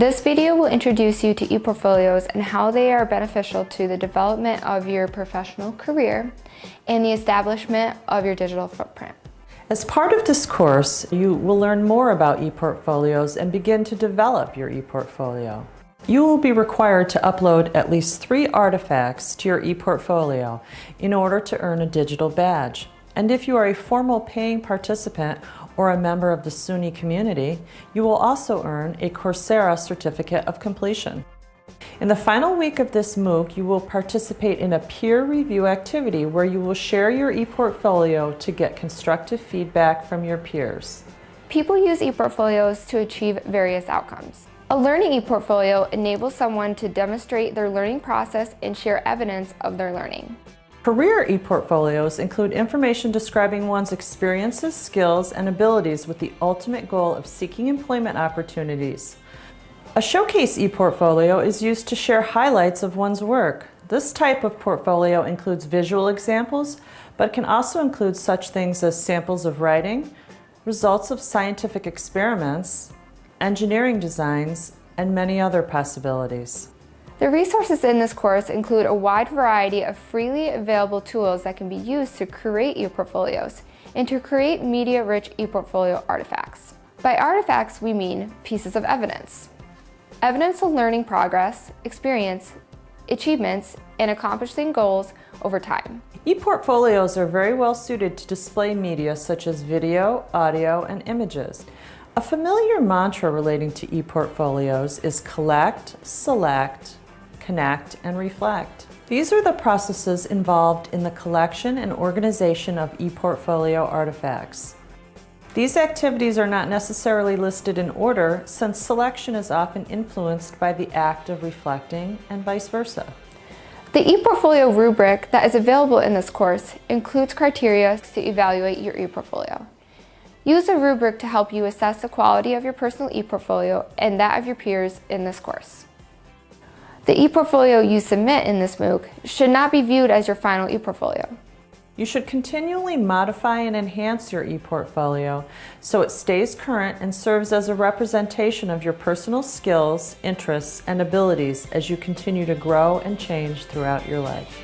This video will introduce you to ePortfolios and how they are beneficial to the development of your professional career and the establishment of your digital footprint. As part of this course, you will learn more about ePortfolios and begin to develop your ePortfolio. You will be required to upload at least three artifacts to your ePortfolio in order to earn a digital badge. And if you are a formal paying participant or a member of the SUNY community, you will also earn a Coursera Certificate of Completion. In the final week of this MOOC, you will participate in a peer review activity where you will share your ePortfolio to get constructive feedback from your peers. People use ePortfolios to achieve various outcomes. A learning ePortfolio enables someone to demonstrate their learning process and share evidence of their learning. Career ePortfolios include information describing one's experiences, skills, and abilities with the ultimate goal of seeking employment opportunities. A showcase ePortfolio is used to share highlights of one's work. This type of portfolio includes visual examples, but can also include such things as samples of writing, results of scientific experiments, engineering designs, and many other possibilities. The resources in this course include a wide variety of freely available tools that can be used to create ePortfolios and to create media-rich ePortfolio artifacts. By artifacts, we mean pieces of evidence. Evidence of learning progress, experience, achievements, and accomplishing goals over time. E-portfolios are very well suited to display media such as video, audio, and images. A familiar mantra relating to e-portfolios is collect, select, connect, and reflect. These are the processes involved in the collection and organization of e-portfolio artifacts. These activities are not necessarily listed in order since selection is often influenced by the act of reflecting and vice versa. The ePortfolio rubric that is available in this course includes criteria to evaluate your ePortfolio. Use a rubric to help you assess the quality of your personal ePortfolio and that of your peers in this course. The ePortfolio you submit in this MOOC should not be viewed as your final ePortfolio. You should continually modify and enhance your ePortfolio so it stays current and serves as a representation of your personal skills, interests, and abilities as you continue to grow and change throughout your life.